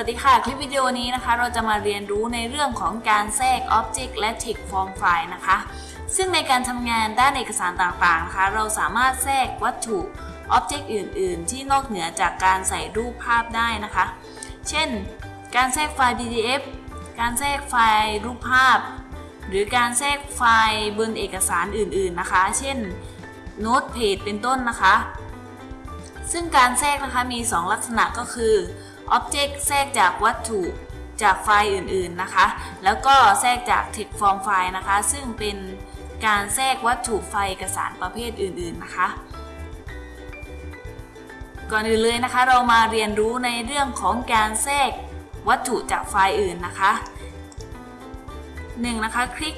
วัสดีค่ะ คลิปวิดีโอนี้นะคะ เราจะมาเรียนรู้ในเรื่องของการแทรก Object และ Text Form File นะคะ ซึ่งในการทำงานด้านเอกสารต่างๆนะคะ เราสามารถแทรกวัตถุ Object อื่น ๆ ที่นอกเหนือจากการใส่รูปภาพได้นะคะ เช่น การแทรกไฟล์ PDF การแทรกไฟล์รูปภาพ หรือการแทรกไฟล์บนเอกสารอื่น ๆ นะคะ เช่น Note Page เป็นต้นนะคะ ซึ่งการแทรกนะคะมี 2 ลักษณะก็คือ Object แทรกจากวัตถุจากไฟล์อื่นๆนะคะ แล้วก็แทรกจาก Text Form File นะคะ ซึ่งเป็นการแทรกวัตถุไฟล์เอกสารประเภทอื่นๆนะคะ ก่อนอื่นเลยนะคะ เรามาเรียนรู้ในเรื่องของการแทรกวัตถุจากไฟล์อื่นนะคะ 1. นะคะคลิก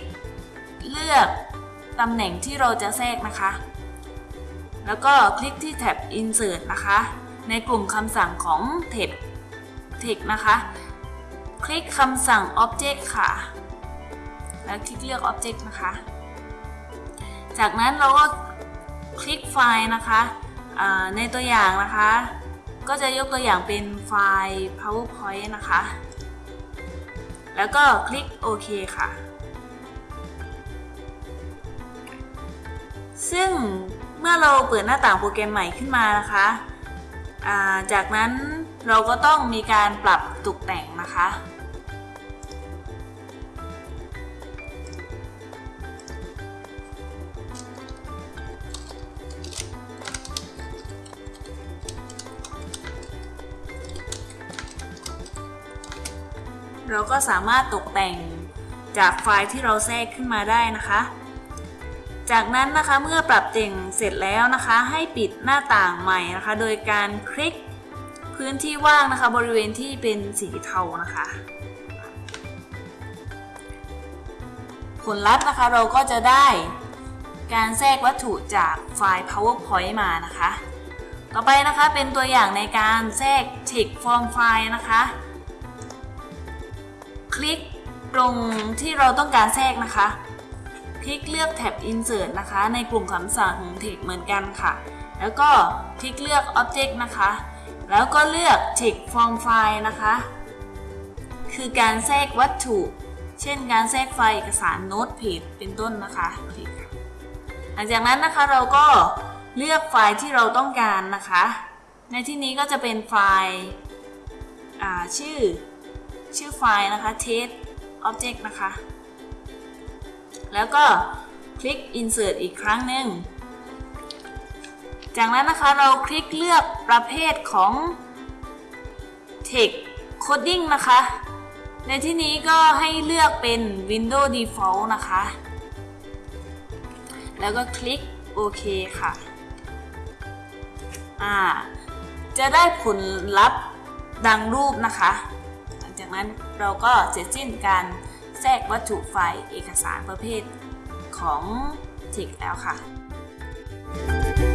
เลือกตำแหน่งที่เราจะแทรกนะคะ แล้วก็คลิกที่แท็บ Insert นะคะ ในกลุ่มคำสั่งของเท็บ Text นะคะ คลิกคำสั่ง Object ค่ะ แล้วคลิกเลือก Object นะคะ จากนั้นเราก็คลิกไฟล์นะคะในตัวอย่างนะคะ ก็จะยกตัวอย่างเป็นไฟล์ PowerPoint นะคะ แล้วก็คลิกโอเคค่ะ ซึ่งเมื่อเราเปิดหน้าต่างโปรแกรมใหม่ขึ้นมานะคะาจากนั้น เราก็ต้องมีการปรับตกแต่งนะคะ เราก็สามารถตกแต่งจากไฟล์ที่เราแทรกขึ้นมาได้นะคะ จากนั้นนะคะเมื่อปรับแต่งเสร็จแล้วนะคะ ให้ปิดหน้าต่างใหม่นะคะ โดยการคลิก พื้นที่ว่างนะคะ บริเวณที่เป็นสีเทานะคะ ผลลัพธ์นะคะเราก็จะได้การแทรกวัตถุจากไฟล์ PowerPoint มานะคะ ต่อไปนะคะเป็นตัวอย่างในการแทรก Text Form File นะคะ คลิกตรงที่เราต้องการแทรกนะคะ คลิกเลือกแท็บ Insert นะคะ ในกลุ่มคำสั่งของ Text เหมือนกันค่ะ แล้วก็คลิกเลือก Object นะคะ แล้วก็เลือก Text Form File นะคะ คือการแทรกวัตถุ เช่นการแทรกไฟล์เอกสาร Note Page เป็นต้นนะคะหลังจากนั้นนะคะเราก็เลือกไฟล์ที่เราต้องการนะคะ ในที่นี้ก็จะเป็นไฟล์ชื่อ ชื่อไฟล์นะคะ test object นะคะ แล้วก็คลิก insert อีกครั้งหนึ่ง จากนั้นนะคะเราคลิกเลือกประเภทของ text coding นะคะ ในที่นี้ก็ให้เลือกเป็น Windows Default นะคะ แล้วก็คลิกโอเคค่ะอ่าจะได้ผลลัพธ์ดังรูปนะคะ หลังจากนั้นเราก็เสร็จสิ้นการแทรกวัตถุไฟล์เอกสารประเภทของ Text แล้วค่ะ